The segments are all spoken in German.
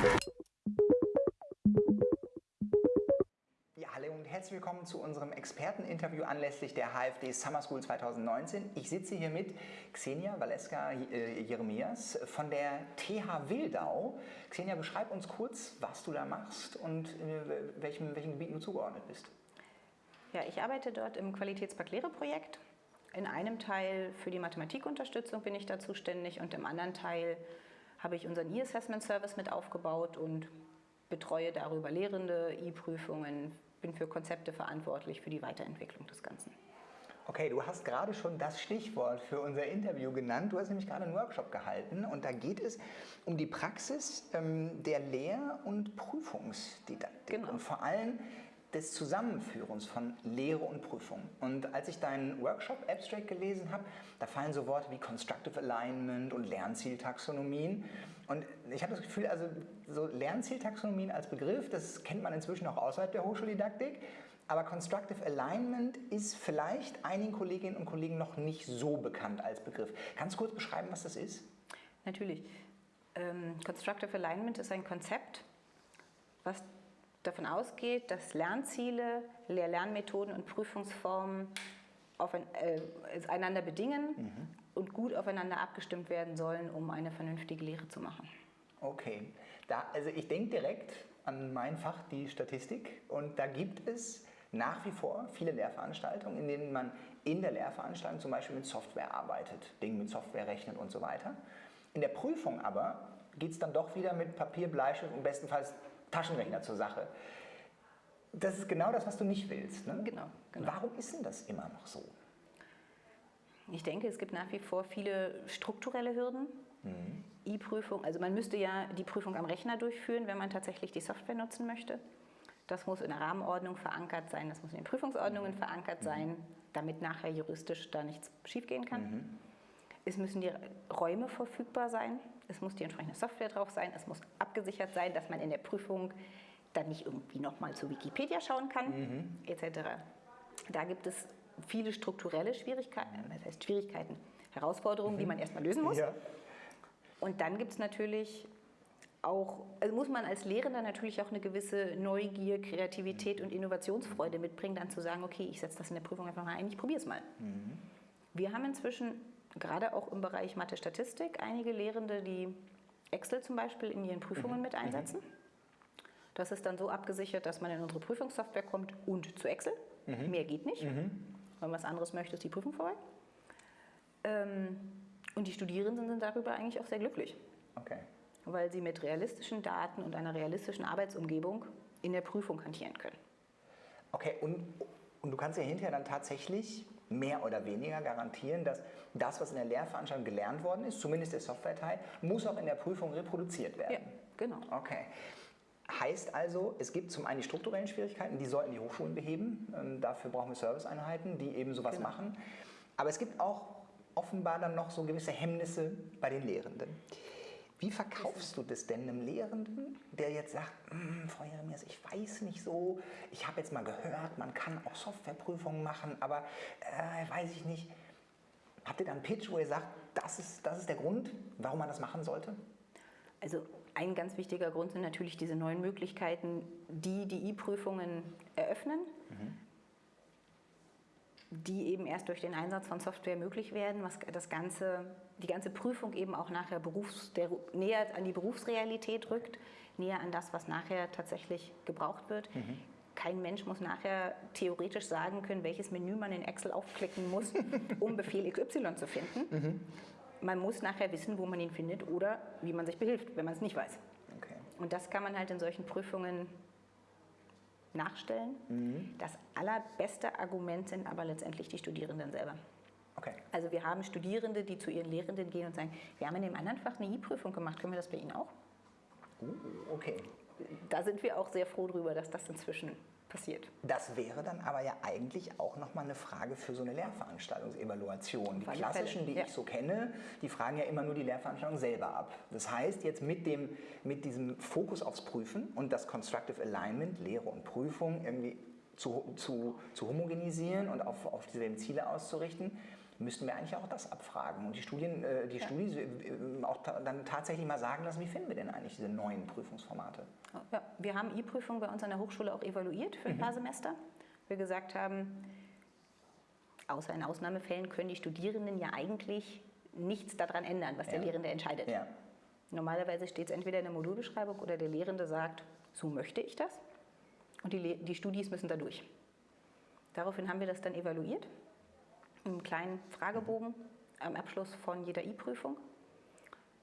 Hallo und herzlich willkommen zu unserem Experteninterview anlässlich der HFD Summer School 2019. Ich sitze hier mit Xenia Valeska äh, Jeremias von der TH Wildau. Xenia, beschreib uns kurz, was du da machst und äh, welchem, welchen Gebieten du zugeordnet bist. Ja, ich arbeite dort im Qualitätspark Lehre-Projekt. In einem Teil für die Mathematikunterstützung bin ich da zuständig und im anderen Teil habe ich unseren E-Assessment Service mit aufgebaut und betreue darüber Lehrende, E-Prüfungen, bin für Konzepte verantwortlich für die Weiterentwicklung des Ganzen. Okay, du hast gerade schon das Stichwort für unser Interview genannt. Du hast nämlich gerade einen Workshop gehalten und da geht es um die Praxis ähm, der Lehr- und Prüfungsdidaktik. Genau. Und vor allem des Zusammenführens von Lehre und Prüfung. Und als ich deinen Workshop Abstract gelesen habe, da fallen so Worte wie Constructive Alignment und Lernzieltaxonomien. Und ich habe das Gefühl, also so Lernzieltaxonomien als Begriff, das kennt man inzwischen auch außerhalb der Hochschuldidaktik. Aber Constructive Alignment ist vielleicht einigen Kolleginnen und Kollegen noch nicht so bekannt als Begriff. Kannst du kurz beschreiben, was das ist? Natürlich. Ähm, Constructive Alignment ist ein Konzept, was davon ausgeht, dass Lernziele, Lehr-Lernmethoden und Prüfungsformen ein, äh, einander bedingen mhm. und gut aufeinander abgestimmt werden sollen, um eine vernünftige Lehre zu machen. Okay, da, also ich denke direkt an mein Fach, die Statistik, und da gibt es nach wie vor viele Lehrveranstaltungen, in denen man in der Lehrveranstaltung zum Beispiel mit Software arbeitet, Dinge mit Software rechnet und so weiter. In der Prüfung aber geht es dann doch wieder mit Papier, Bleistift und bestenfalls Taschenrechner zur Sache. Das ist genau das, was du nicht willst. Ne? Genau, genau. Warum ist denn das immer noch so? Ich denke, es gibt nach wie vor viele strukturelle Hürden. Mhm. E-Prüfung, also man müsste ja die Prüfung am Rechner durchführen, wenn man tatsächlich die Software nutzen möchte. Das muss in der Rahmenordnung verankert sein, das muss in den Prüfungsordnungen mhm. verankert sein, damit nachher juristisch da nichts schiefgehen kann. Mhm. Es müssen die Räume verfügbar sein, es muss die entsprechende Software drauf sein, es muss abgesichert sein, dass man in der Prüfung dann nicht irgendwie nochmal zu Wikipedia schauen kann, mhm. etc. Da gibt es viele strukturelle Schwierigkeiten, das heißt Schwierigkeiten, Herausforderungen, mhm. die man erstmal lösen muss. Ja. Und dann gibt es natürlich auch, also muss man als Lehrender natürlich auch eine gewisse Neugier, Kreativität und Innovationsfreude mitbringen, dann zu sagen, okay, ich setze das in der Prüfung einfach mal ein, ich probiere es mal. Mhm. Wir haben inzwischen gerade auch im Bereich Mathe-Statistik einige Lehrende, die Excel zum Beispiel in ihren Prüfungen mhm. mit einsetzen. Mhm. Das ist dann so abgesichert, dass man in unsere Prüfungssoftware kommt und zu Excel. Mhm. Mehr geht nicht. Mhm. Wenn man was anderes möchte, ist die Prüfung vorbei. Ähm, und die Studierenden sind darüber eigentlich auch sehr glücklich. Okay. Weil sie mit realistischen Daten und einer realistischen Arbeitsumgebung in der Prüfung hantieren können. Okay, und und du kannst ja hinterher dann tatsächlich mehr oder weniger garantieren, dass das, was in der Lehrveranstaltung gelernt worden ist, zumindest der Softwareteil, muss auch in der Prüfung reproduziert werden. Ja, genau. Okay. Heißt also, es gibt zum einen die strukturellen Schwierigkeiten, die sollten die Hochschulen beheben. Ähm, dafür brauchen wir Serviceeinheiten, die eben sowas genau. machen. Aber es gibt auch offenbar dann noch so gewisse Hemmnisse bei den Lehrenden. Wie verkaufst du das denn einem Lehrenden, der jetzt sagt, hm, Frau Jeremias, ich weiß nicht so, ich habe jetzt mal gehört, man kann auch Softwareprüfungen machen, aber äh, weiß ich nicht. Habt ihr da einen Pitch, wo ihr sagt, das ist, das ist der Grund, warum man das machen sollte? Also ein ganz wichtiger Grund sind natürlich diese neuen Möglichkeiten, die die E-Prüfungen eröffnen. Mhm die eben erst durch den Einsatz von Software möglich werden, was das ganze, die ganze Prüfung eben auch nachher Berufs, der, näher an die Berufsrealität rückt, näher an das, was nachher tatsächlich gebraucht wird. Mhm. Kein Mensch muss nachher theoretisch sagen können, welches Menü man in Excel aufklicken muss, um Befehl XY zu finden. Mhm. Man muss nachher wissen, wo man ihn findet oder wie man sich behilft, wenn man es nicht weiß. Okay. Und das kann man halt in solchen Prüfungen nachstellen. Mhm. Das allerbeste Argument sind aber letztendlich die Studierenden selber. Okay. Also wir haben Studierende, die zu ihren Lehrenden gehen und sagen, wir haben in dem anderen Fach eine I-Prüfung gemacht, können wir das bei Ihnen auch? Uh, okay. Da sind wir auch sehr froh darüber, dass das inzwischen passiert. Das wäre dann aber ja eigentlich auch nochmal eine Frage für so eine Lehrveranstaltungsevaluation. Die klassischen, die ja. ich so kenne, die fragen ja immer nur die Lehrveranstaltung selber ab. Das heißt, jetzt mit, dem, mit diesem Fokus aufs Prüfen und das Constructive Alignment, Lehre und Prüfung irgendwie zu, zu, zu homogenisieren und auf, auf dieselben Ziele auszurichten, müssten wir eigentlich auch das abfragen und die Studien, äh, die ja. Studis äh, auch ta dann tatsächlich mal sagen lassen, wie finden wir denn eigentlich diese neuen Prüfungsformate? Ja, wir haben E-Prüfungen bei uns an der Hochschule auch evaluiert für ein mhm. paar Semester. Wir gesagt haben, außer in Ausnahmefällen können die Studierenden ja eigentlich nichts daran ändern, was ja. der Lehrende entscheidet. Ja. Normalerweise steht es entweder in der Modulbeschreibung oder der Lehrende sagt, so möchte ich das. Und die, die Studis müssen da durch. Daraufhin haben wir das dann evaluiert, einen kleinen Fragebogen am Abschluss von jeder I-Prüfung.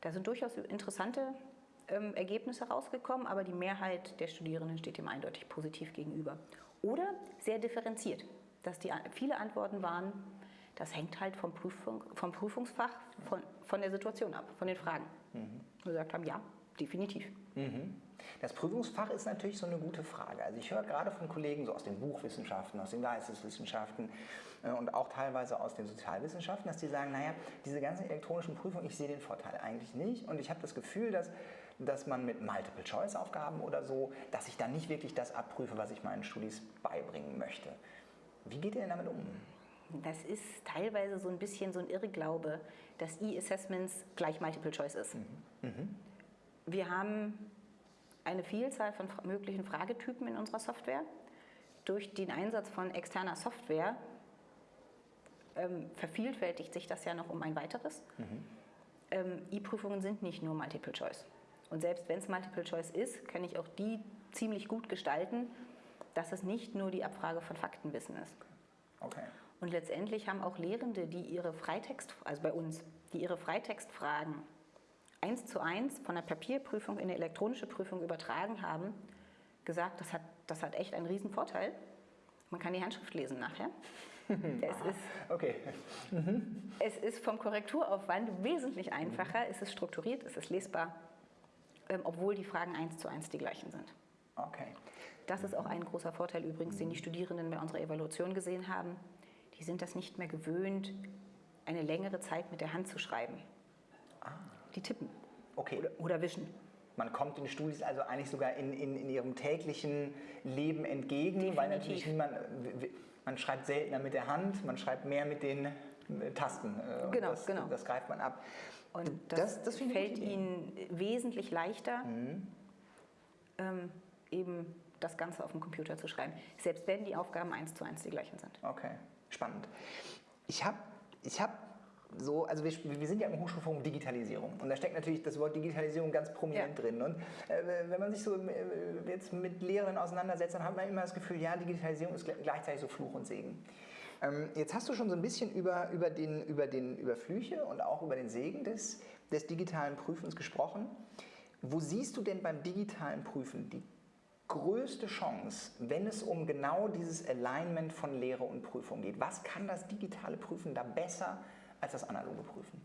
Da sind durchaus interessante ähm, Ergebnisse rausgekommen, aber die Mehrheit der Studierenden steht dem eindeutig positiv gegenüber. Oder sehr differenziert, dass die viele Antworten waren, das hängt halt vom, Prüfung, vom Prüfungsfach, von, von der Situation ab, von den Fragen. Mhm. Wir gesagt haben, ja, definitiv. Mhm. Das Prüfungsfach ist natürlich so eine gute Frage. Also ich höre gerade von Kollegen so aus den Buchwissenschaften, aus den Geisteswissenschaften und auch teilweise aus den Sozialwissenschaften, dass die sagen, naja, diese ganzen elektronischen Prüfungen, ich sehe den Vorteil eigentlich nicht und ich habe das Gefühl, dass dass man mit Multiple-Choice-Aufgaben oder so, dass ich dann nicht wirklich das abprüfe, was ich meinen Studis beibringen möchte. Wie geht ihr denn damit um? Das ist teilweise so ein bisschen so ein Irrglaube, dass E-Assessments gleich Multiple Choice ist. Mhm. Mhm. Wir haben eine Vielzahl von möglichen Fragetypen in unserer Software. Durch den Einsatz von externer Software ähm, vervielfältigt sich das ja noch um ein weiteres. Mhm. Ähm, E-Prüfungen sind nicht nur Multiple Choice. Und selbst wenn es Multiple Choice ist, kann ich auch die ziemlich gut gestalten, dass es nicht nur die Abfrage von Faktenwissen ist. Okay. Und letztendlich haben auch Lehrende, die ihre Freitext, also bei uns, die ihre Freitextfragen eins zu eins von der Papierprüfung in eine elektronische Prüfung übertragen haben, gesagt, das hat, das hat echt einen riesen Vorteil. Man kann die Handschrift lesen nachher. es, ist, okay. Mhm. es ist vom Korrekturaufwand wesentlich einfacher, es ist strukturiert, es ist lesbar, ähm, obwohl die Fragen eins zu eins die gleichen sind. Okay. Das ist auch ein großer Vorteil übrigens, den die Studierenden bei unserer Evaluation gesehen haben. Die sind das nicht mehr gewöhnt, eine längere Zeit mit der Hand zu schreiben. Ah. Die tippen. Okay. Oder, oder wischen. Man kommt den Studis also eigentlich sogar in, in, in ihrem täglichen Leben entgegen, Definitiv. weil natürlich niemand, man schreibt seltener mit der Hand, man schreibt mehr mit den Tasten. Äh, genau, das, genau. Das greift man ab. Und das, das, das fällt ihnen wesentlich leichter, mhm. ähm, eben das Ganze auf dem Computer zu schreiben, selbst wenn die Aufgaben eins zu eins die gleichen sind. Okay, spannend. Ich habe ich hab so, also wir, wir, sind ja im Hochschulforum Digitalisierung und da steckt natürlich das Wort Digitalisierung ganz prominent ja. drin. Und äh, wenn man sich so äh, jetzt mit Lehrern auseinandersetzt, dann hat man immer das Gefühl, ja, Digitalisierung ist gleichzeitig so Fluch und Segen. Ähm, jetzt hast du schon so ein bisschen über, über, den, über, den, über Flüche und auch über den Segen des, des digitalen Prüfens gesprochen. Wo siehst du denn beim digitalen Prüfen die größte Chance, wenn es um genau dieses Alignment von Lehre und Prüfung geht? Was kann das digitale Prüfen da besser als das analoge Prüfen?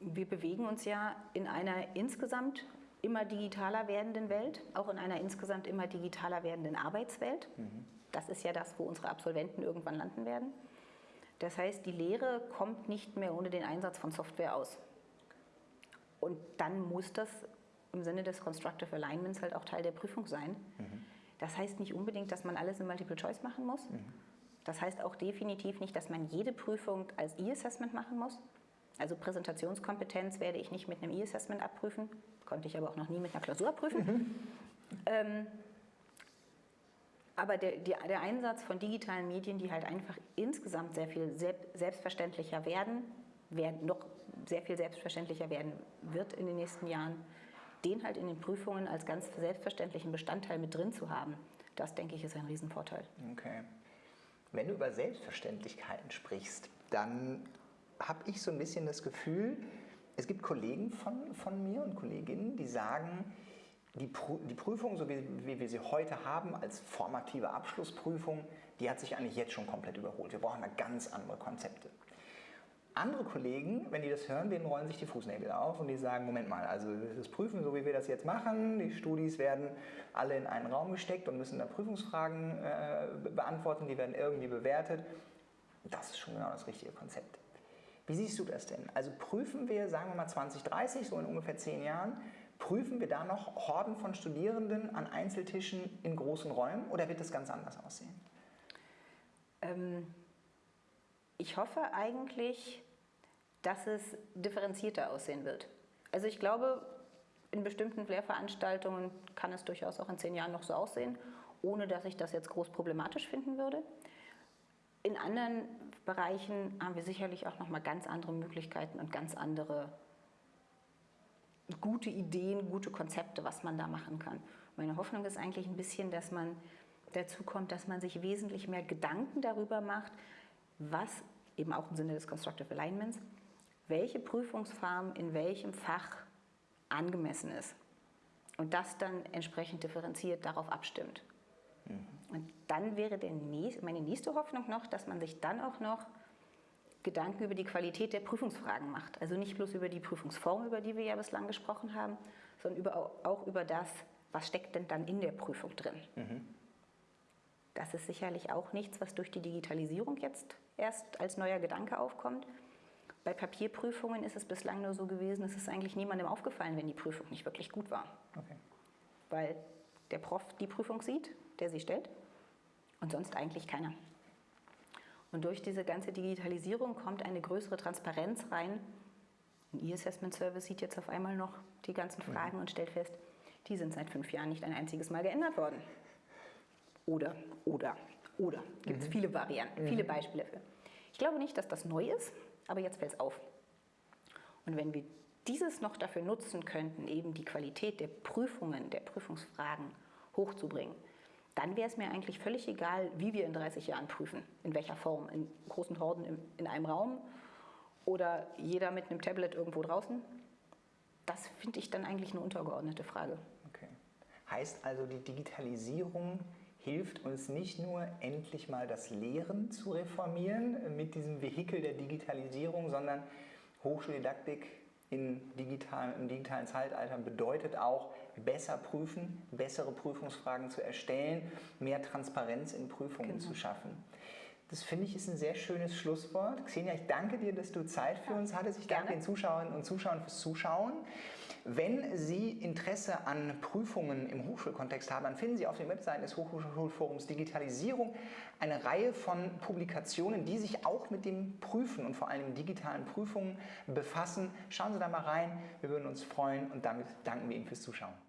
Wir bewegen uns ja in einer insgesamt immer digitaler werdenden Welt, auch in einer insgesamt immer digitaler werdenden Arbeitswelt. Mhm. Das ist ja das, wo unsere Absolventen irgendwann landen werden. Das heißt, die Lehre kommt nicht mehr ohne den Einsatz von Software aus. Und dann muss das im Sinne des Constructive Alignments halt auch Teil der Prüfung sein. Mhm. Das heißt nicht unbedingt, dass man alles in Multiple Choice machen muss. Mhm. Das heißt auch definitiv nicht, dass man jede Prüfung als E-Assessment machen muss. Also Präsentationskompetenz werde ich nicht mit einem E-Assessment abprüfen, konnte ich aber auch noch nie mit einer Klausur abprüfen. Mhm. Ähm, aber der, der, der, Einsatz von digitalen Medien, die halt einfach insgesamt sehr viel selbstverständlicher werden, werden noch sehr viel selbstverständlicher werden wird in den nächsten Jahren, den halt in den Prüfungen als ganz selbstverständlichen Bestandteil mit drin zu haben, das denke ich ist ein Riesenvorteil. Okay. Wenn du über Selbstverständlichkeiten sprichst, dann habe ich so ein bisschen das Gefühl, es gibt Kollegen von, von mir und Kolleginnen, die sagen, die, die Prüfung, so wie, wie, wir sie heute haben, als formative Abschlussprüfung, die hat sich eigentlich jetzt schon komplett überholt. Wir brauchen da ganz andere Konzepte. Andere Kollegen, wenn die das hören, denen rollen sich die Fußnägel auf und die sagen, Moment mal, also das Prüfen, so wie wir das jetzt machen, die Studis werden alle in einen Raum gesteckt und müssen da Prüfungsfragen äh, beantworten, die werden irgendwie bewertet. Das ist schon genau das richtige Konzept. Wie siehst du das denn? Also prüfen wir, sagen wir mal 2030, so in ungefähr zehn Jahren, prüfen wir da noch Horden von Studierenden an Einzeltischen in großen Räumen oder wird das ganz anders aussehen? Ähm Ich hoffe eigentlich, dass es differenzierter aussehen wird. Also ich glaube, in bestimmten Lehrveranstaltungen kann es durchaus auch in zehn Jahren noch so aussehen, ohne dass ich das jetzt groß problematisch finden würde. In anderen Bereichen haben wir sicherlich auch noch mal ganz andere Möglichkeiten und ganz andere gute Ideen, gute Konzepte, was man da machen kann. Meine Hoffnung ist eigentlich ein bisschen, dass man dazu kommt, dass man sich wesentlich mehr Gedanken darüber macht, was eben auch im Sinne des Constructive Alignments, welche Prüfungsform in welchem Fach angemessen ist und das dann entsprechend differenziert darauf abstimmt. Mhm. Und dann wäre nächste, meine nächste Hoffnung noch, dass man sich dann auch noch Gedanken über die Qualität der Prüfungsfragen macht. Also nicht bloß über die Prüfungsform, über die wir ja bislang gesprochen haben, sondern über, auch über das, was steckt denn dann in der Prüfung drin. Mhm. Das ist sicherlich auch nichts, was durch die Digitalisierung jetzt erst als neuer Gedanke aufkommt. Bei Papierprüfungen ist es bislang nur so gewesen, es ist eigentlich niemandem aufgefallen, wenn die Prüfung nicht wirklich gut war. Okay. Weil der Prof die Prüfung sieht, der sie stellt und sonst eigentlich keiner. Und durch diese ganze Digitalisierung kommt eine größere Transparenz rein. Ein E-Assessment Service sieht jetzt auf einmal noch die ganzen mhm. Fragen mhm. und stellt fest, die sind seit fünf Jahren nicht ein einziges Mal geändert worden. Oder, oder, oder. Gibt es mhm. viele Varianten, mhm. viele Beispiele für. Ich glaube nicht, dass das neu ist, aber jetzt fällt es auf. Und wenn wir dieses noch dafür nutzen könnten, eben die Qualität der Prüfungen, der Prüfungsfragen hochzubringen, dann wäre es mir eigentlich völlig egal, wie wir in 30 Jahren prüfen, in welcher Form, in großen Horden in einem Raum oder jeder mit einem Tablet irgendwo draußen. Das finde ich dann eigentlich eine untergeordnete Frage. Okay. Heißt also, die Digitalisierung hilft uns nicht nur endlich mal das Lehren zu reformieren mit diesem Vehikel der Digitalisierung, sondern Hochschuldidaktik in digital, im digitalen Zeitalter bedeutet auch, besser prüfen, bessere Prüfungsfragen zu erstellen, mehr Transparenz in Prüfungen genau. zu schaffen. Das finde ich ist ein sehr schönes Schlusswort. Xenia, ich danke dir, dass du Zeit für uns hattest. Ich danke den Zuschauerinnen und Zuschauern fürs Zuschauen. Wenn Sie Interesse an Prüfungen im Hochschulkontext haben, dann finden Sie auf den Webseiten des Hochschulforums Digitalisierung eine Reihe von Publikationen, die sich auch mit dem Prüfen und vor allem digitalen Prüfungen befassen. Schauen Sie da mal rein, wir würden uns freuen und damit danken wir Ihnen fürs Zuschauen.